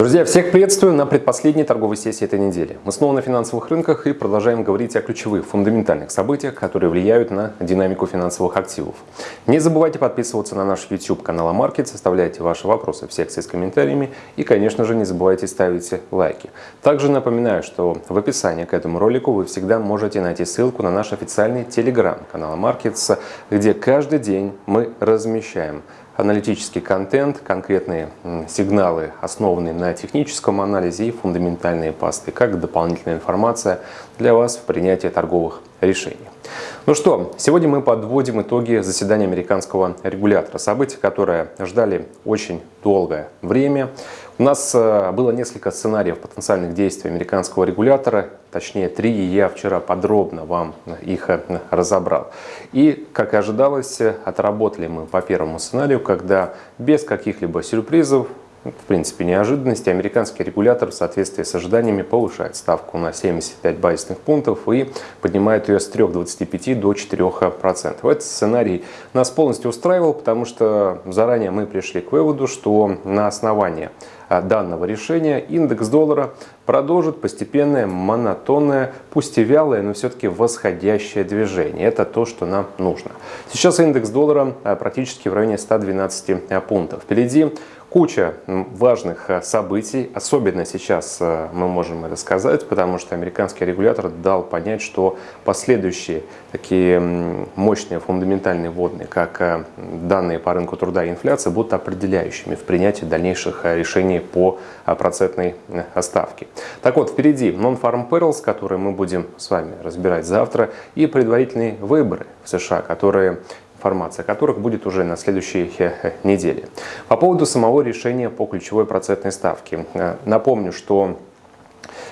Друзья, всех приветствую на предпоследней торговой сессии этой недели. Мы снова на финансовых рынках и продолжаем говорить о ключевых, фундаментальных событиях, которые влияют на динамику финансовых активов. Не забывайте подписываться на наш YouTube канал Амаркет, составляйте ваши вопросы в секции с комментариями и, конечно же, не забывайте ставить лайки. Также напоминаю, что в описании к этому ролику вы всегда можете найти ссылку на наш официальный телеграм-канал Markets, где каждый день мы размещаем аналитический контент, конкретные сигналы, основанные на техническом анализе и фундаментальные посты, как дополнительная информация для вас в принятии торговых решений. Ну что, сегодня мы подводим итоги заседания американского регулятора. События, которые ждали очень долгое время. У нас э, было несколько сценариев потенциальных действий американского регулятора, точнее три, и я вчера подробно вам их э, разобрал. И, как и ожидалось, отработали мы по первому сценарию, когда без каких-либо сюрпризов в принципе, неожиданности. Американский регулятор в соответствии с ожиданиями повышает ставку на 75 базисных пунктов и поднимает ее с 3,25 до 4%. Этот сценарий нас полностью устраивал, потому что заранее мы пришли к выводу, что на основании а, данного решения индекс доллара продолжит постепенное, монотонное, пусть и вялое, но все-таки восходящее движение. Это то, что нам нужно. Сейчас индекс доллара а, практически в районе 112 пунктов. Впереди Куча важных э, событий, особенно сейчас э, мы можем это сказать, потому что американский регулятор дал понять, что последующие такие мощные фундаментальные водные, как э, данные по рынку труда и инфляции, будут определяющими в принятии дальнейших решений по процентной ставке. Так вот, впереди Non-Farm Payrolls, которые мы будем с вами разбирать завтра, и предварительные выборы в США, которые информация о которых будет уже на следующей э, неделе. По поводу самого решения по ключевой процентной ставке. Э, напомню, что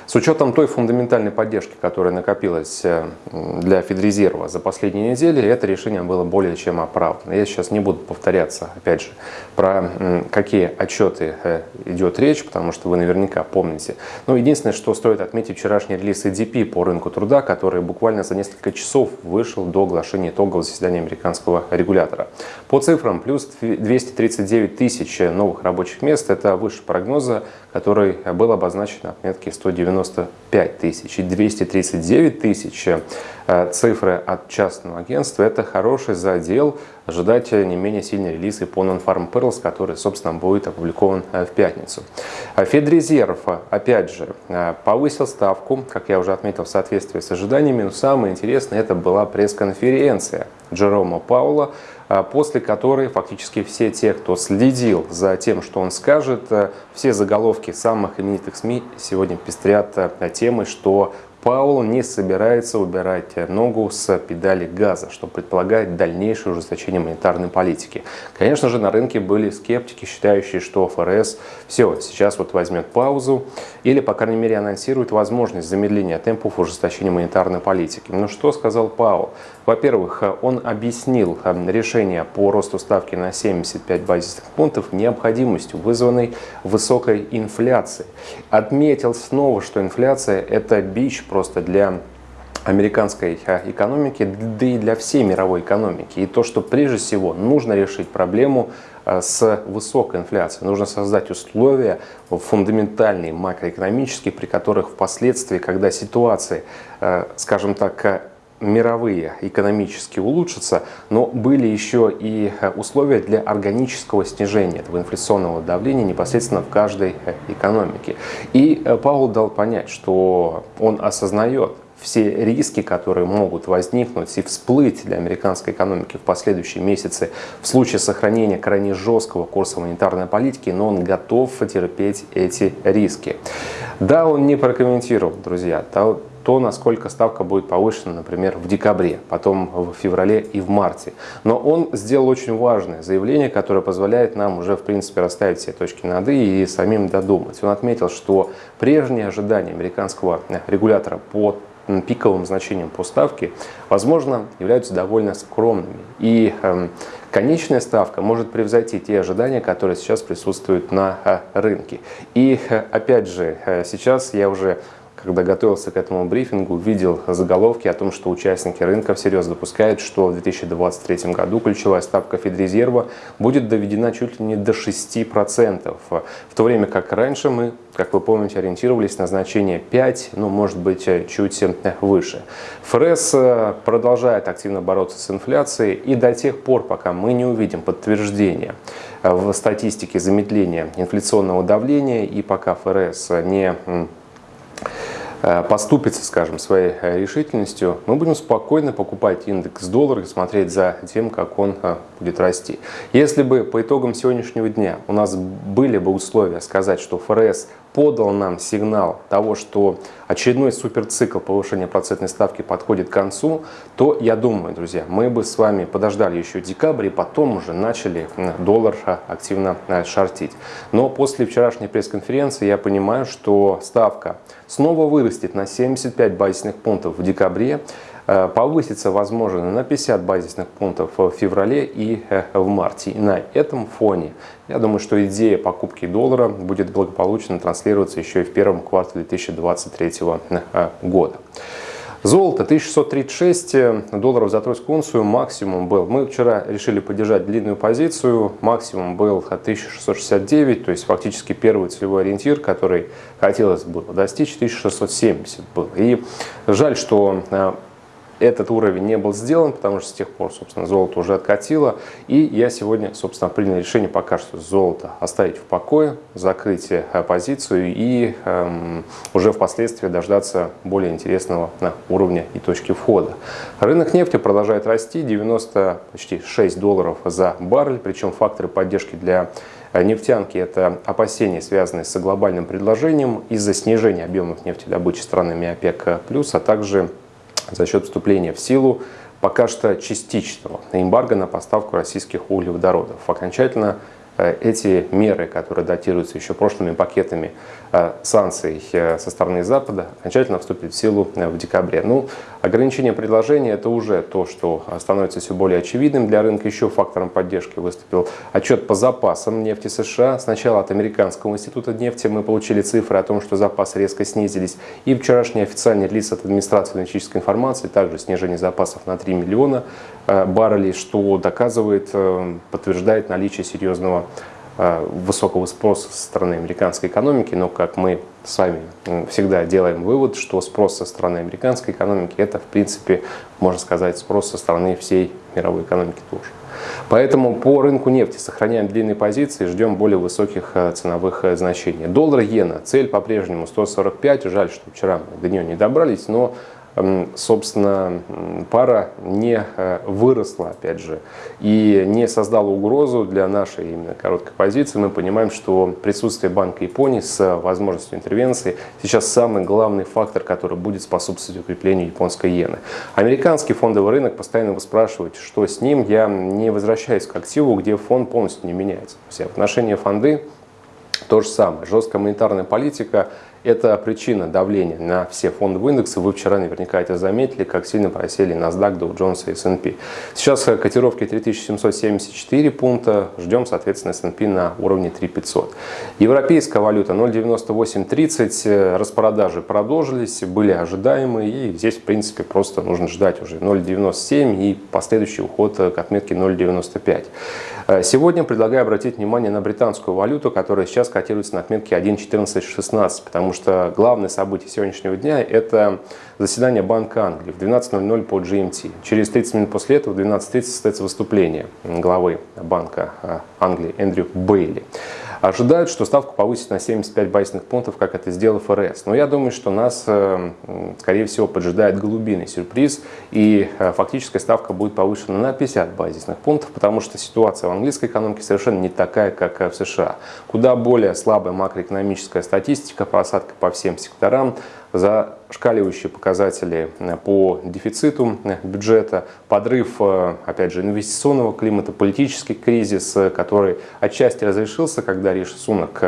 с учетом той фундаментальной поддержки, которая накопилась э, для Федрезерва за последние недели, это решение было более чем оправдано. Я сейчас не буду повторяться, опять же, про какие отчеты э, идет речь, потому что вы наверняка помните. Но единственное, что стоит отметить вчерашний релиз EDP по рынку труда, который буквально за несколько часов вышел до оглашения итогового заседания американского регулятора. По цифрам, плюс 239 тысяч новых рабочих мест, это выше прогноза, который был обозначен на отметке 190 95 тысяч и 239 тысяч э, цифры от частного агентства – это хороший задел. Ожидать не менее сильный релиз и по Non-Farm Pearls, который, собственно, будет опубликован э, в пятницу. А Федрезерв, опять же, э, повысил ставку, как я уже отметил, в соответствии с ожиданиями. Но самое интересное – это была пресс-конференция Джерома Паула, а, после которой фактически все те, кто следил за тем, что он скажет, э, все заголовки самых именитых СМИ сегодня пестрят э, темой, что Паул не собирается убирать ногу с педали газа, что предполагает дальнейшее ужесточение монетарной политики. Конечно же, на рынке были скептики, считающие, что ФРС все, сейчас вот возьмет паузу или, по крайней мере, анонсирует возможность замедления темпов ужесточения монетарной политики. Но что сказал Паул? Во-первых, он объяснил э, решение по росту ставки на 75 базисных пунктов необходимостью, вызванной высокой инфляцией. Отметил снова, что инфляция – это бич просто для американской э, экономики, да и для всей мировой экономики. И то, что прежде всего нужно решить проблему э, с высокой инфляцией. Нужно создать условия фундаментальные, макроэкономические, при которых впоследствии, когда ситуация, скажем так, мировые экономически улучшатся, но были еще и э, условия для органического снижения этого инфляционного давления непосредственно в каждой э, экономике. И э, Паул дал понять, что он осознает все риски, которые могут возникнуть и всплыть для американской экономики в последующие месяцы в случае сохранения крайне жесткого курса монетарной политики, но он готов терпеть эти риски. Да, он не прокомментировал, друзья, то, насколько ставка будет повышена, например, в декабре, потом в феврале и в марте. Но он сделал очень важное заявление, которое позволяет нам уже, в принципе, расставить все точки над «и» и самим додумать. Он отметил, что прежние ожидания американского регулятора по пиковым значением по ставке, возможно, являются довольно скромными. И э, конечная ставка может превзойти те ожидания, которые сейчас присутствуют на э, рынке. И, э, опять же, э, сейчас я уже когда готовился к этому брифингу, видел заголовки о том, что участники рынка всерьез допускают, что в 2023 году ключевая ставка Федрезерва будет доведена чуть ли не до 6%, в то время как раньше мы, как вы помните, ориентировались на значение 5, ну, может быть, чуть выше. ФРС продолжает активно бороться с инфляцией, и до тех пор, пока мы не увидим подтверждения в статистике замедления инфляционного давления, и пока ФРС не Э, поступится, скажем, своей э, решительностью, мы будем спокойно покупать индекс доллара и смотреть за тем, как он э, будет расти. Если бы по итогам сегодняшнего дня у нас были бы условия сказать, что ФРС подал нам сигнал того, что очередной суперцикл повышения процентной ставки подходит к концу, то я думаю, друзья, мы бы с вами подождали еще декабрь и потом уже начали доллар активно шортить. Но после вчерашней пресс-конференции я понимаю, что ставка снова вырастет на 75 базисных пунктов в декабре. Э, повысится, возможно, на 50 базисных пунктов в феврале и э, в марте. И на этом фоне я думаю, что идея покупки доллара будет благополучно транслироваться еще и в первом квартале 2023 э, года. Золото 1636 долларов за тройскую унцию максимум был. Мы вчера решили поддержать длинную позицию. Максимум был 1669, то есть фактически первый целевой ориентир, который хотелось бы достичь, 1670 был. И жаль, что этот уровень не был сделан, потому что с тех пор, собственно, золото уже откатило. И я сегодня, собственно, принял решение пока что золото оставить в покое, закрыть э, позицию и эм, уже впоследствии дождаться более интересного на уровня и точки входа. Рынок нефти продолжает расти, 90 почти 6 долларов за баррель, причем факторы поддержки для э, нефтянки – это опасения, связанные с глобальным предложением из-за снижения объемов нефтедобычи странами ОПЕК+, а также за счет вступления в силу пока что частичного эмбарго на поставку российских углеводородов. Окончательно эти меры, которые датируются еще прошлыми пакетами э, санкций э, со стороны Запада, окончательно вступят в силу в декабре. Ну, ограничение предложения – это уже то, что становится все более очевидным для рынка. Еще фактором поддержки выступил отчет по запасам нефти США. Сначала от Американского института нефти мы получили цифры о том, что запасы резко снизились. И вчерашний официальный релиз от администрации аналитической информации, также снижение запасов на 3 миллиона баррелей, что доказывает, подтверждает наличие серьезного Э, высокого спроса со стороны американской экономики, но как мы с вами всегда делаем вывод, что спрос со стороны американской экономики это в принципе, можно сказать, спрос со стороны всей мировой экономики тоже. Поэтому по рынку нефти сохраняем длинные позиции, ждем более высоких э, ценовых э, значений. Доллар иена, цель по-прежнему 145, жаль, что вчера до нее не добрались, но собственно, пара не э, выросла, опять же, и не создала угрозу для нашей именно короткой позиции. Мы понимаем, что присутствие Банка Японии с возможностью интервенции сейчас самый главный фактор, который будет способствовать укреплению японской иены. Американский фондовый рынок постоянно вы спрашиваете, что с ним. Я не возвращаюсь к активу, где фонд полностью не меняется. Все отношения фонды то же самое. Жесткая монетарная политика – это причина давления на все фондовые индексы. Вы вчера наверняка это заметили, как сильно просели NASDAQ, Dow Jones и S&P. Сейчас котировки 3774 пункта. Ждем, соответственно, S&P на уровне 3500. Европейская валюта 0.9830. Распродажи продолжились, были ожидаемые. И здесь, в принципе, просто нужно ждать уже 0.97 и последующий уход к отметке 0.95. Э, сегодня предлагаю обратить внимание на британскую валюту, которая сейчас котируется на отметке 1.1416, потому что главное событие сегодняшнего дня – это заседание Банка Англии в 12.00 по GMT. Через 30 минут после этого в 12.30 состоится выступление главы Банка э, Англии Эндрю Бейли. Ожидают, что ставку повысит на 75 базисных пунктов, как это сделал ФРС. Но я думаю, что нас, э, скорее всего, поджидает голубиный сюрприз, и э, фактическая ставка будет повышена на 50 базисных пунктов, потому что ситуация в английской экономике совершенно не такая, как э, в США. Куда более слабая макроэкономическая статистика, просадка по всем секторам, зашкаливающие показатели э, по дефициту э, бюджета, подрыв, э, опять же, инвестиционного климата, политический кризис, который отчасти разрешился, когда Риши Сунок,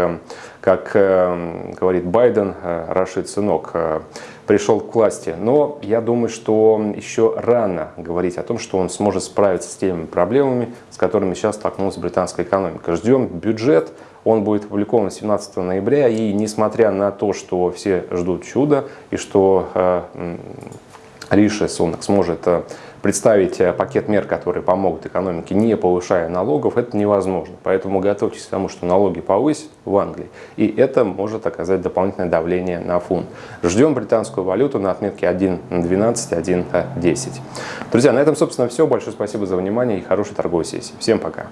как говорит Байден, Рашид сынок, пришел к власти. Но я думаю, что еще рано говорить о том, что он сможет справиться с теми проблемами, с которыми сейчас столкнулась британская экономика. Ждем бюджет, Он будет опубликован 17 ноября, и несмотря на то, что все ждут чуда, и что э, Риши Сунак сможет э, представить э, пакет мер, которые помогут экономике, не повышая налогов, это невозможно. Поэтому готовьтесь к тому, что налоги повысят в Англии, и это может оказать дополнительное давление на фунт. Ждем британскую валюту на отметке 1.12, 1.10. Друзья, на этом, собственно, все. Большое спасибо за внимание и хорошей торговой сессии. Всем пока.